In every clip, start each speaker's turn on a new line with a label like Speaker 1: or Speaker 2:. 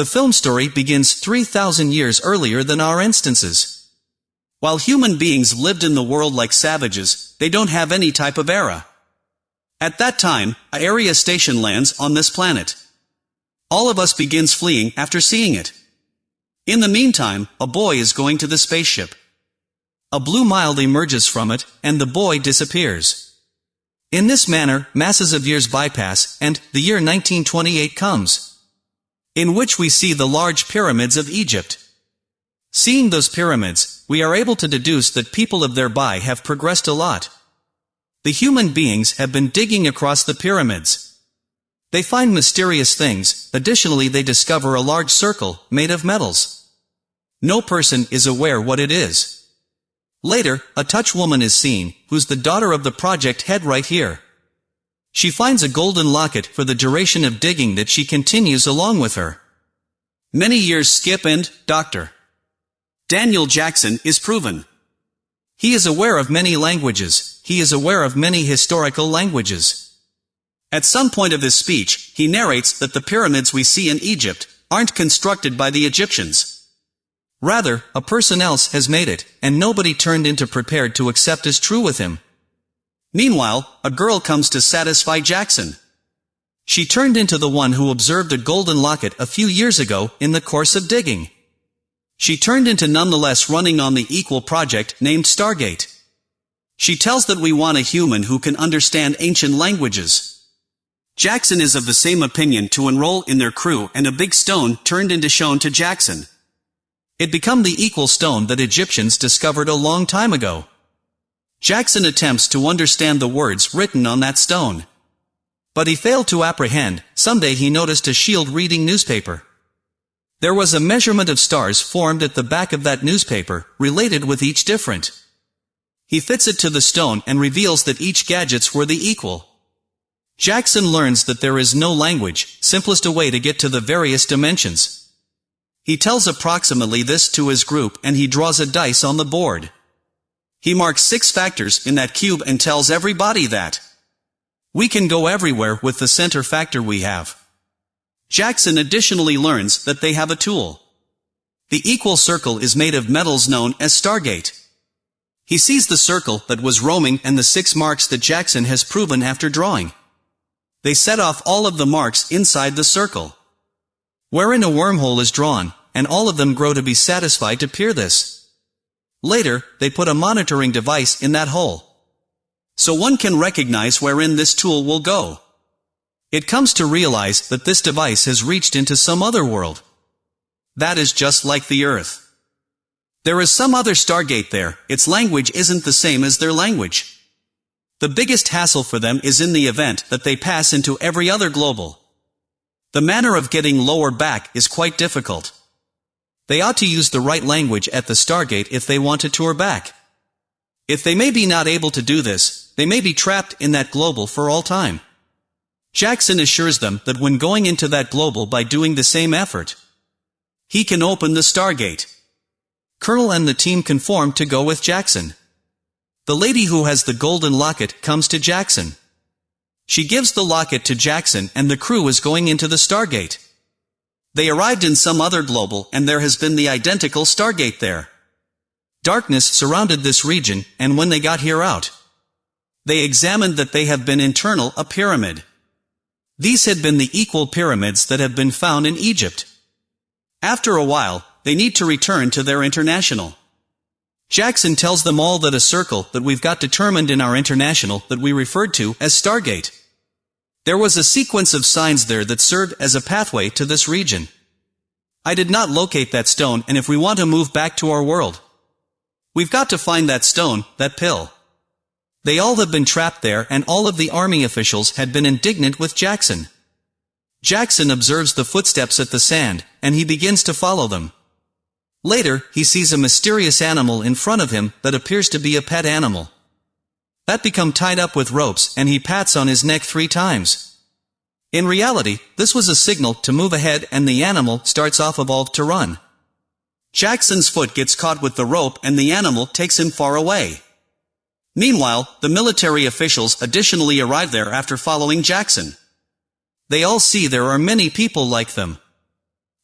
Speaker 1: The film story begins 3,000 years earlier than our instances. While human beings lived in the world like savages, they don't have any type of era. At that time, a area station lands on this planet. All of us begins fleeing after seeing it. In the meantime, a boy is going to the spaceship. A blue mild emerges from it, and the boy disappears. In this manner, masses of years bypass, and the year 1928 comes. In which we see the large pyramids of Egypt. Seeing those pyramids, we are able to deduce that people of thereby have progressed a lot. The human beings have been digging across the pyramids. They find mysterious things, additionally they discover a large circle, made of metals. No person is aware what it is. Later, a touch woman is seen, who's the daughter of the project head right here. She finds a golden locket for the duration of digging that she continues along with her. Many years skip and, Dr. Daniel Jackson is proven. He is aware of many languages, he is aware of many historical languages. At some point of his speech, he narrates that the pyramids we see in Egypt aren't constructed by the Egyptians. Rather, a person else has made it, and nobody turned into prepared to accept as true with him. Meanwhile, a girl comes to satisfy Jackson. She turned into the one who observed a golden locket a few years ago in the course of digging. She turned into nonetheless running on the equal project named Stargate. She tells that we want a human who can understand ancient languages. Jackson is of the same opinion to enroll in their crew and a big stone turned into shown to Jackson. It become the equal stone that Egyptians discovered a long time ago. Jackson attempts to understand the words written on that stone. But he failed to apprehend, someday he noticed a shield reading newspaper. There was a measurement of stars formed at the back of that newspaper, related with each different. He fits it to the stone and reveals that each gadgets were the equal. Jackson learns that there is no language, simplest a way to get to the various dimensions. He tells approximately this to his group and he draws a dice on the board. He marks six factors in that cube and tells everybody that we can go everywhere with the center factor we have. Jackson additionally learns that they have a tool. The equal circle is made of metals known as Stargate. He sees the circle that was roaming and the six marks that Jackson has proven after drawing. They set off all of the marks inside the circle. Wherein a wormhole is drawn, and all of them grow to be satisfied to peer this. Later, they put a monitoring device in that hole. So one can recognize wherein this tool will go. It comes to realize that this device has reached into some other world. That is just like the Earth. There is some other Stargate there, its language isn't the same as their language. The biggest hassle for them is in the event that they pass into every other global. The manner of getting lower back is quite difficult. They ought to use the right language at the Stargate if they want to tour back. If they may be not able to do this, they may be trapped in that global for all time. Jackson assures them that when going into that global by doing the same effort, he can open the Stargate. Colonel and the team conform to go with Jackson. The lady who has the golden locket comes to Jackson. She gives the locket to Jackson and the crew is going into the Stargate. They arrived in some other global and there has been the identical Stargate there. Darkness surrounded this region, and when they got here out, they examined that they have been internal a pyramid. These had been the equal pyramids that have been found in Egypt. After a while, they need to return to their international. Jackson tells them all that a circle that we've got determined in our international that we referred to as Stargate. There was a sequence of signs there that served as a pathway to this region. I did not locate that stone and if we want to move back to our world, we've got to find that stone, that pill. They all have been trapped there and all of the army officials had been indignant with Jackson. Jackson observes the footsteps at the sand, and he begins to follow them. Later, he sees a mysterious animal in front of him that appears to be a pet animal. That become tied up with ropes and he pats on his neck three times. In reality, this was a signal to move ahead and the animal starts off evolved to run. Jackson's foot gets caught with the rope and the animal takes him far away. Meanwhile, the military officials additionally arrive there after following Jackson. They all see there are many people like them.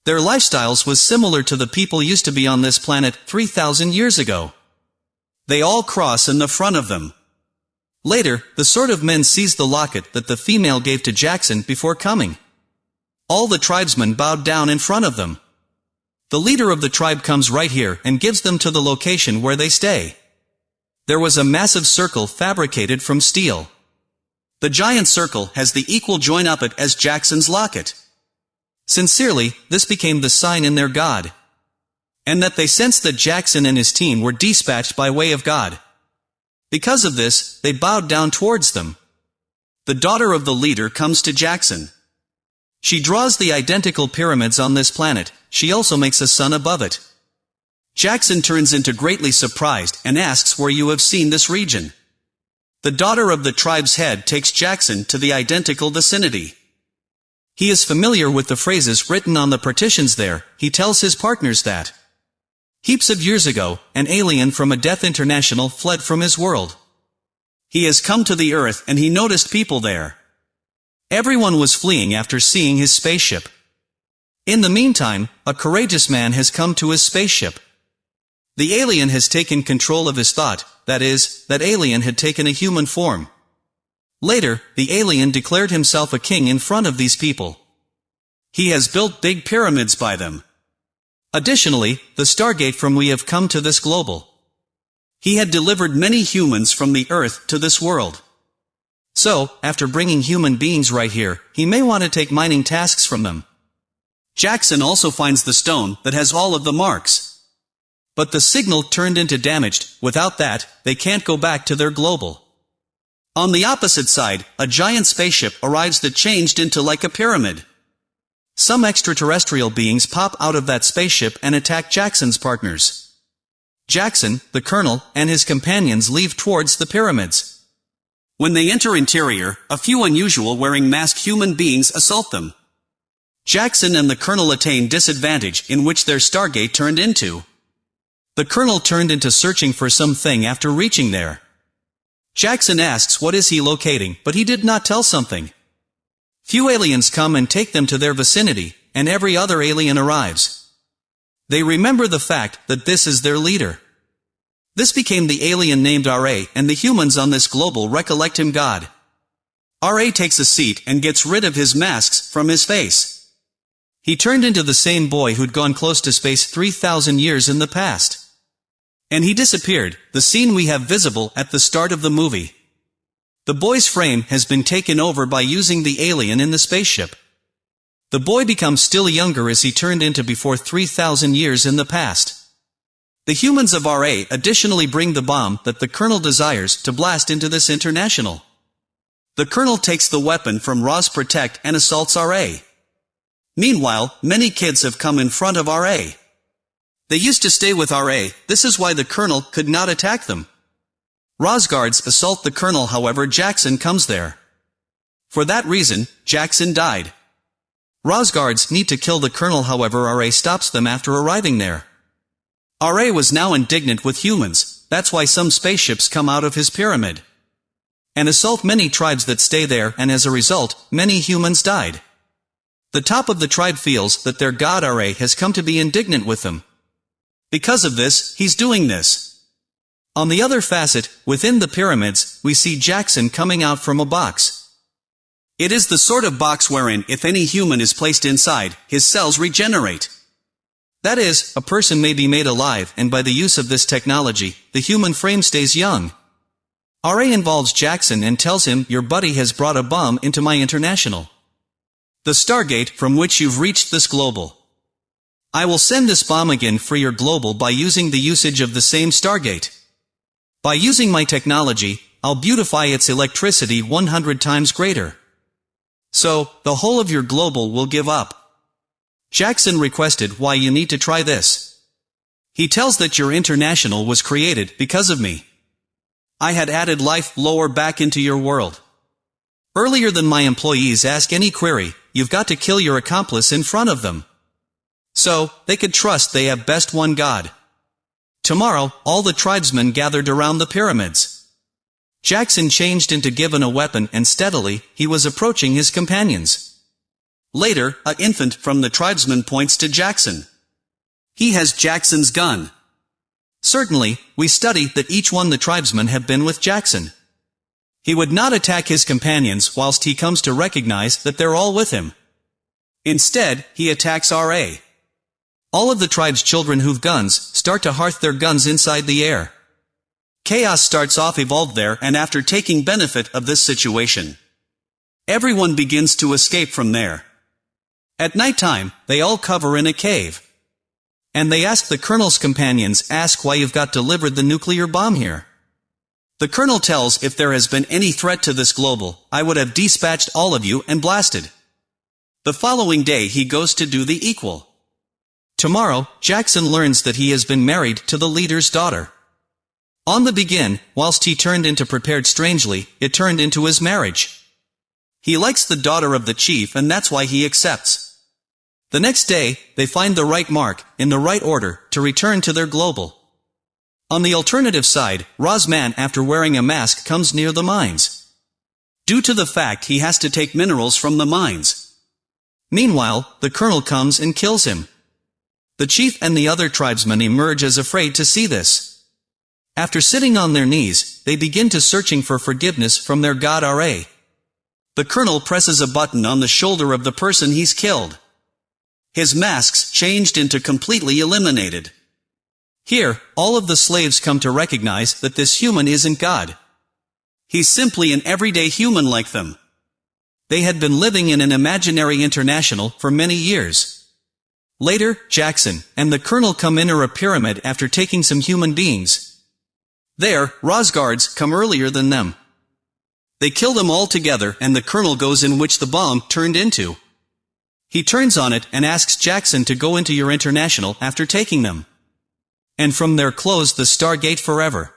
Speaker 1: Their lifestyles was similar to the people used to be on this planet 3,000 years ago. They all cross in the front of them. Later, the sort of men seized the locket that the female gave to Jackson before coming. All the tribesmen bowed down in front of them. The leader of the tribe comes right here and gives them to the location where they stay. There was a massive circle fabricated from steel. The giant circle has the equal join up it as Jackson's locket. Sincerely, this became the sign in their God. And that they sensed that Jackson and his team were dispatched by way of God. Because of this, they bowed down towards them. The daughter of the leader comes to Jackson. She draws the identical pyramids on this planet, she also makes a sun above it. Jackson turns into greatly surprised and asks where you have seen this region. The daughter of the tribe's head takes Jackson to the identical vicinity. He is familiar with the phrases written on the partitions there, he tells his partners that. Heaps of years ago, an alien from a Death International fled from his world. He has come to the Earth and he noticed people there. Everyone was fleeing after seeing his spaceship. In the meantime, a courageous man has come to his spaceship. The alien has taken control of his thought, that is, that alien had taken a human form. Later, the alien declared himself a king in front of these people. He has built big pyramids by them. Additionally, the Stargate from we have come to this global. He had delivered many humans from the earth to this world. So, after bringing human beings right here, he may want to take mining tasks from them. Jackson also finds the stone that has all of the marks. But the signal turned into damaged, without that, they can't go back to their global. On the opposite side, a giant spaceship arrives that changed into like a pyramid. Some extraterrestrial beings pop out of that spaceship and attack Jackson's partners. Jackson, the colonel, and his companions leave towards the pyramids. When they enter interior, a few unusual wearing masked human beings assault them. Jackson and the colonel attain disadvantage in which their Stargate turned into. The colonel turned into searching for something after reaching there. Jackson asks what is he locating, but he did not tell something. Few aliens come and take them to their vicinity, and every other alien arrives. They remember the fact that this is their leader. This became the alien named RA, and the humans on this global recollect him God. RA takes a seat and gets rid of his masks from his face. He turned into the same boy who'd gone close to space 3,000 years in the past. And he disappeared, the scene we have visible at the start of the movie. The boy's frame has been taken over by using the alien in the spaceship. The boy becomes still younger as he turned into before 3,000 years in the past. The humans of RA additionally bring the bomb that the Colonel desires to blast into this international. The Colonel takes the weapon from Roz Protect and assaults RA. Meanwhile, many kids have come in front of RA. They used to stay with RA, this is why the Colonel could not attack them. Rosguards assault the Colonel however Jackson comes there. For that reason, Jackson died. Rosguards need to kill the Colonel however RA stops them after arriving there. RA was now indignant with humans, that's why some spaceships come out of his pyramid. And assault many tribes that stay there and as a result, many humans died. The top of the tribe feels that their god RA has come to be indignant with them. Because of this, he's doing this. On the other facet, within the pyramids, we see Jackson coming out from a box. It is the sort of box wherein, if any human is placed inside, his cells regenerate. That is, a person may be made alive and by the use of this technology, the human frame stays young. RA involves Jackson and tells him, your buddy has brought a bomb into my international. The Stargate from which you've reached this global. I will send this bomb again for your global by using the usage of the same Stargate. By using my technology, I'll beautify its electricity 100 times greater. So, the whole of your global will give up. Jackson requested why you need to try this. He tells that your international was created because of me. I had added life lower back into your world. Earlier than my employees ask any query, you've got to kill your accomplice in front of them. So, they could trust they have best one God. Tomorrow, all the tribesmen gathered around the pyramids. Jackson changed into given a weapon and steadily, he was approaching his companions. Later, a infant from the tribesmen points to Jackson. He has Jackson's gun. Certainly, we study that each one the tribesmen have been with Jackson. He would not attack his companions whilst he comes to recognize that they're all with him. Instead, he attacks R.A. All of the tribe's children who've guns start to hearth their guns inside the air. Chaos starts off evolved there and after taking benefit of this situation. Everyone begins to escape from there. At night time, they all cover in a cave. And they ask the colonel's companions ask why you've got delivered the nuclear bomb here. The colonel tells if there has been any threat to this global, I would have dispatched all of you and blasted. The following day he goes to do the equal. Tomorrow, Jackson learns that he has been married to the leader's daughter. On the begin, whilst he turned into prepared strangely, it turned into his marriage. He likes the daughter of the chief and that's why he accepts. The next day, they find the right mark, in the right order, to return to their global. On the alternative side, Rosman after wearing a mask comes near the mines. Due to the fact he has to take minerals from the mines. Meanwhile, the colonel comes and kills him. The chief and the other tribesmen emerge as afraid to see this. After sitting on their knees, they begin to searching for forgiveness from their god Ra. The colonel presses a button on the shoulder of the person he's killed. His masks changed into completely eliminated. Here, all of the slaves come to recognize that this human isn't God. He's simply an everyday human like them. They had been living in an imaginary international for many years. Later, Jackson and the colonel come enter a pyramid after taking some human beings, there, Rosguards come earlier than them. They kill them all together and the colonel goes in which the bomb turned into. He turns on it and asks Jackson to go into your international after taking them. And from there close the Stargate forever.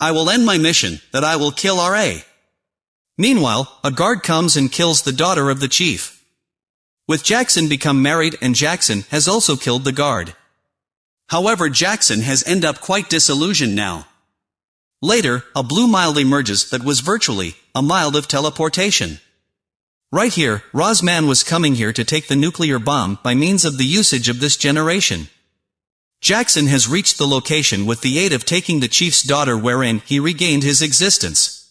Speaker 1: I will end my mission, that I will kill R.A. Meanwhile, a guard comes and kills the daughter of the chief. With Jackson become married and Jackson has also killed the guard. However Jackson has end up quite disillusioned now. Later, a blue mild emerges that was virtually a mild of teleportation. Right here, Rosman was coming here to take the nuclear bomb by means of the usage of this generation. Jackson has reached the location with the aid of taking the chief's daughter wherein he regained his existence.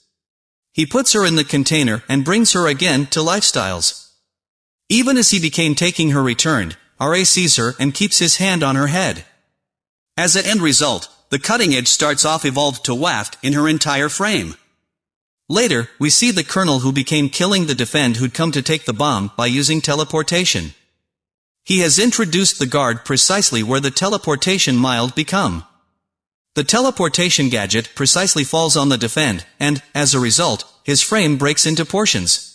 Speaker 1: He puts her in the container and brings her again to lifestyles. Even as he became taking her returned, R.A. sees her and keeps his hand on her head. As an end result, the cutting edge starts off evolved to waft in her entire frame. Later, we see the colonel who became killing the defend who'd come to take the bomb by using teleportation. He has introduced the guard precisely where the teleportation mild become. The teleportation gadget precisely falls on the defend, and, as a result, his frame breaks into portions.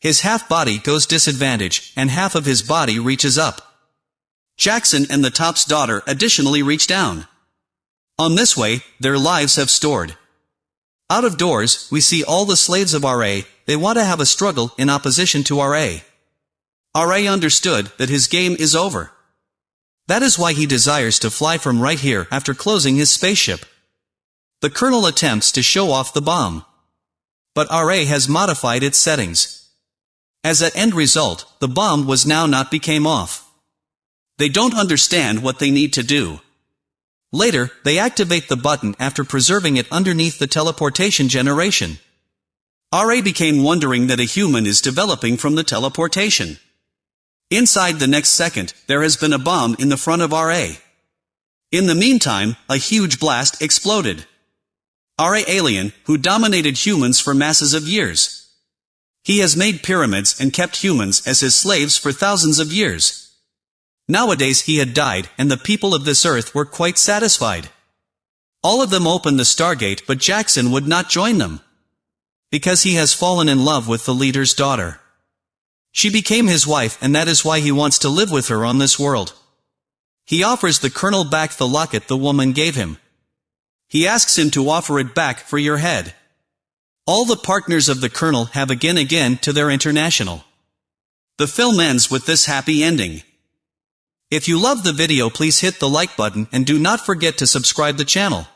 Speaker 1: His half body goes disadvantage, and half of his body reaches up. Jackson and the top's daughter additionally reach down. On this way, their lives have stored. Out of doors, we see all the slaves of R.A., they want to have a struggle in opposition to R.A. R.A. understood that his game is over. That is why he desires to fly from right here after closing his spaceship. The colonel attempts to show off the bomb. But RA has modified its settings. As an end result, the bomb was now not became off. They don't understand what they need to do. Later, they activate the button after preserving it underneath the teleportation generation. RA became wondering that a human is developing from the teleportation. Inside the next second, there has been a bomb in the front of RA. In the meantime, a huge blast exploded. RA alien, who dominated humans for masses of years. He has made pyramids and kept humans as his slaves for thousands of years. Nowadays he had died, and the people of this earth were quite satisfied. All of them opened the Stargate but Jackson would not join them. Because he has fallen in love with the leader's daughter. She became his wife and that is why he wants to live with her on this world. He offers the colonel back the locket the woman gave him. He asks him to offer it back for your head. All the partners of the colonel have again again to their international. The film ends with this happy ending. If you love the video please hit the like button and do not forget to subscribe the channel.